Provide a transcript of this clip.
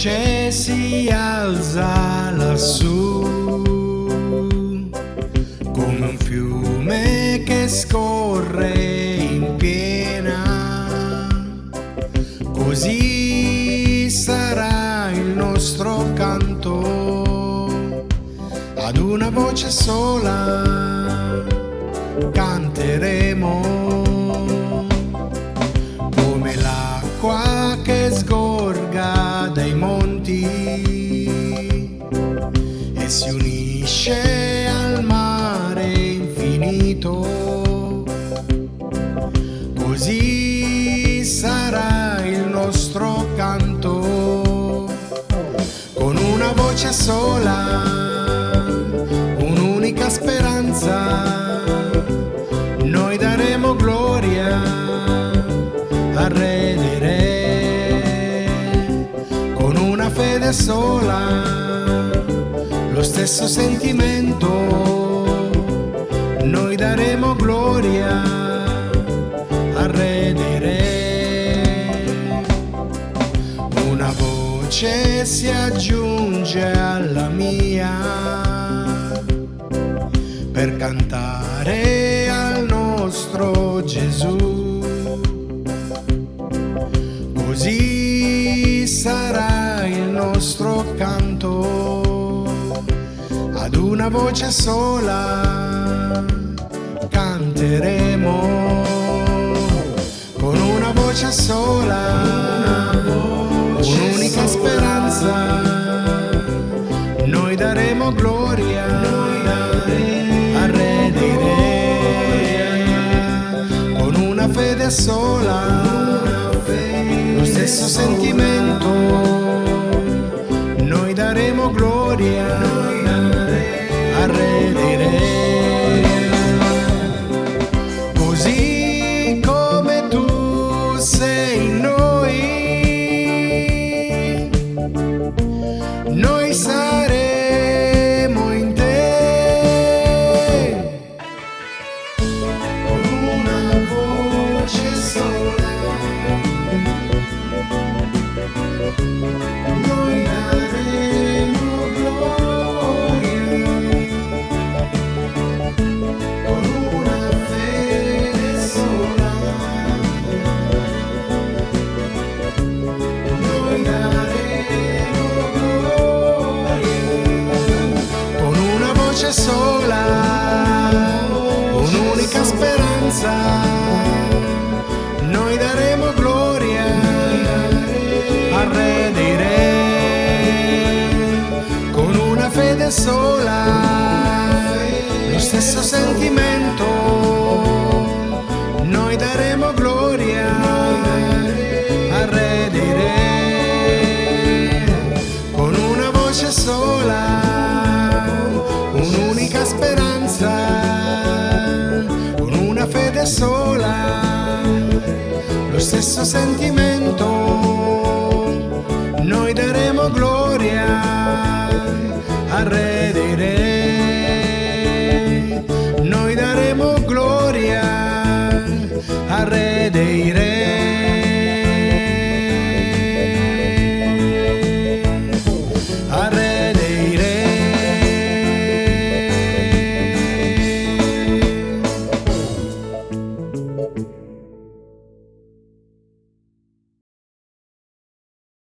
luce si alza lassù come un fiume che scorre in piena. Così sarà il nostro canto ad una voce sola canteremo come l'acqua si unisce al mare infinito. Così sarà il nostro canto con una voce sola, un'unica speranza. Noi daremo gloria a Redire con una fede sola, lo stesso sentimento. Noi daremo gloria a Redire. Una voce si aggiunge alla mia per cantare al nostro Gesù. Così voce sola canteremo. Con una voce sola un'unica speranza noi daremo gloria a redire con una fede sola lo stesso sentimento noi daremo gloria a redire così come tu sei in noi noi saremo in te speranza noi daremo gloria a redire con una fede sola lo stesso sentimento sola lo stesso sentimento. Noi daremo gloria a redire noi daremo gloria a redire